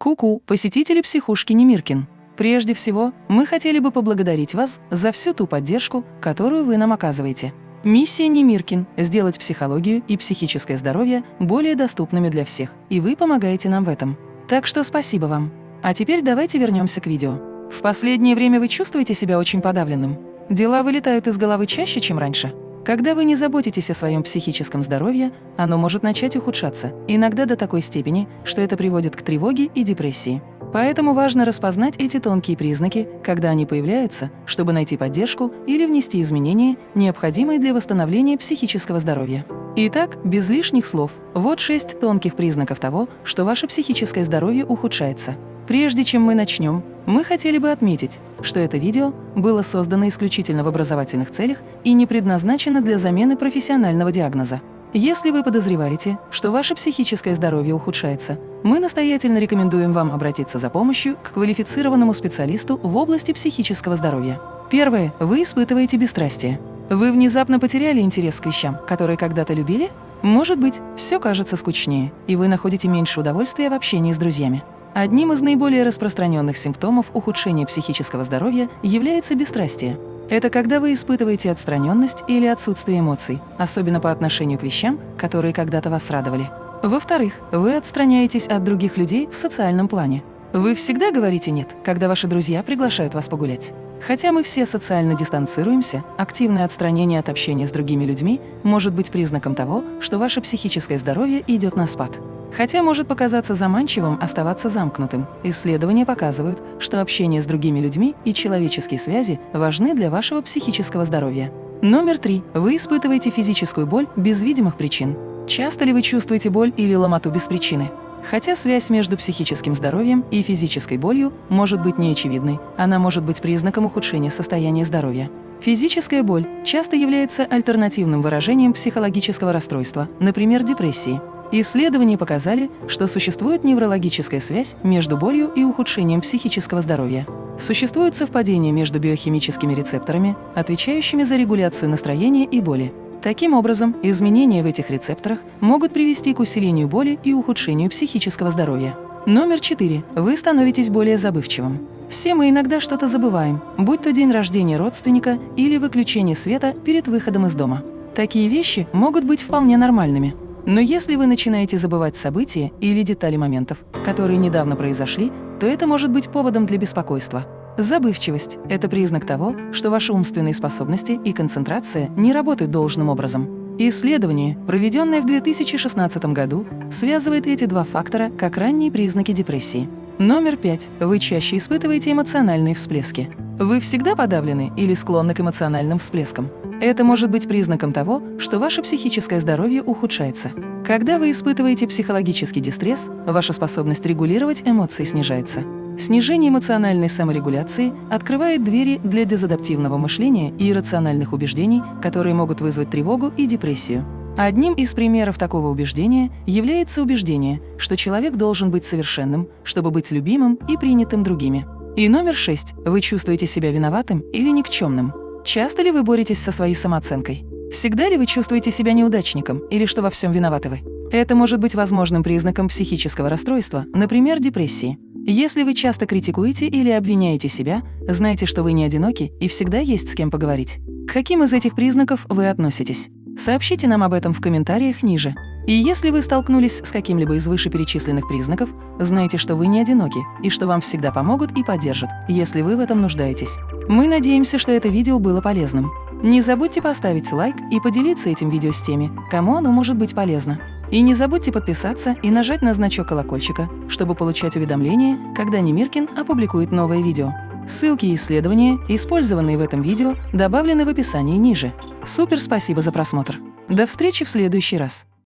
Ку-ку, посетители психушки Немиркин. Прежде всего, мы хотели бы поблагодарить вас за всю ту поддержку, которую вы нам оказываете. Миссия Немиркин – сделать психологию и психическое здоровье более доступными для всех, и вы помогаете нам в этом. Так что спасибо вам. А теперь давайте вернемся к видео. В последнее время вы чувствуете себя очень подавленным? Дела вылетают из головы чаще, чем раньше? Когда вы не заботитесь о своем психическом здоровье, оно может начать ухудшаться, иногда до такой степени, что это приводит к тревоге и депрессии. Поэтому важно распознать эти тонкие признаки, когда они появляются, чтобы найти поддержку или внести изменения, необходимые для восстановления психического здоровья. Итак, без лишних слов, вот шесть тонких признаков того, что ваше психическое здоровье ухудшается. Прежде чем мы начнем, мы хотели бы отметить, что это видео было создано исключительно в образовательных целях и не предназначено для замены профессионального диагноза. Если вы подозреваете, что ваше психическое здоровье ухудшается, мы настоятельно рекомендуем вам обратиться за помощью к квалифицированному специалисту в области психического здоровья. Первое. Вы испытываете бесстрастие. Вы внезапно потеряли интерес к вещам, которые когда-то любили? Может быть, все кажется скучнее, и вы находите меньше удовольствия в общении с друзьями. Одним из наиболее распространенных симптомов ухудшения психического здоровья является бесстрастие. Это когда вы испытываете отстраненность или отсутствие эмоций, особенно по отношению к вещам, которые когда-то вас радовали. Во-вторых, вы отстраняетесь от других людей в социальном плане. Вы всегда говорите «нет», когда ваши друзья приглашают вас погулять. Хотя мы все социально дистанцируемся, активное отстранение от общения с другими людьми может быть признаком того, что ваше психическое здоровье идет на спад. Хотя может показаться заманчивым оставаться замкнутым, исследования показывают, что общение с другими людьми и человеческие связи важны для вашего психического здоровья. Номер три. Вы испытываете физическую боль без видимых причин. Часто ли вы чувствуете боль или ломоту без причины? Хотя связь между психическим здоровьем и физической болью может быть неочевидной, она может быть признаком ухудшения состояния здоровья. Физическая боль часто является альтернативным выражением психологического расстройства, например, депрессии. Исследования показали, что существует неврологическая связь между болью и ухудшением психического здоровья. Существует совпадение между биохимическими рецепторами, отвечающими за регуляцию настроения и боли. Таким образом, изменения в этих рецепторах могут привести к усилению боли и ухудшению психического здоровья. Номер 4. Вы становитесь более забывчивым. Все мы иногда что-то забываем, будь то день рождения родственника или выключение света перед выходом из дома. Такие вещи могут быть вполне нормальными. Но если вы начинаете забывать события или детали моментов, которые недавно произошли, то это может быть поводом для беспокойства. Забывчивость – это признак того, что ваши умственные способности и концентрация не работают должным образом. Исследование, проведенное в 2016 году, связывает эти два фактора как ранние признаки депрессии. Номер пять. Вы чаще испытываете эмоциональные всплески. Вы всегда подавлены или склонны к эмоциональным всплескам. Это может быть признаком того, что ваше психическое здоровье ухудшается. Когда вы испытываете психологический дистресс, ваша способность регулировать эмоции снижается. Снижение эмоциональной саморегуляции открывает двери для дезадаптивного мышления и иррациональных убеждений, которые могут вызвать тревогу и депрессию. Одним из примеров такого убеждения является убеждение, что человек должен быть совершенным, чтобы быть любимым и принятым другими. И номер шесть. Вы чувствуете себя виноватым или никчемным. Часто ли вы боретесь со своей самооценкой? Всегда ли вы чувствуете себя неудачником или что во всем виноваты вы? Это может быть возможным признаком психического расстройства, например, депрессии. Если вы часто критикуете или обвиняете себя, знайте, что вы не одиноки и всегда есть с кем поговорить. К каким из этих признаков вы относитесь? Сообщите нам об этом в комментариях ниже. И если вы столкнулись с каким-либо из вышеперечисленных признаков, знайте, что вы не одиноки и что вам всегда помогут и поддержат, если вы в этом нуждаетесь. Мы надеемся, что это видео было полезным. Не забудьте поставить лайк и поделиться этим видео с теми, кому оно может быть полезно. И не забудьте подписаться и нажать на значок колокольчика, чтобы получать уведомления, когда Немиркин опубликует новое видео. Ссылки и исследования, использованные в этом видео, добавлены в описании ниже. Супер спасибо за просмотр! До встречи в следующий раз!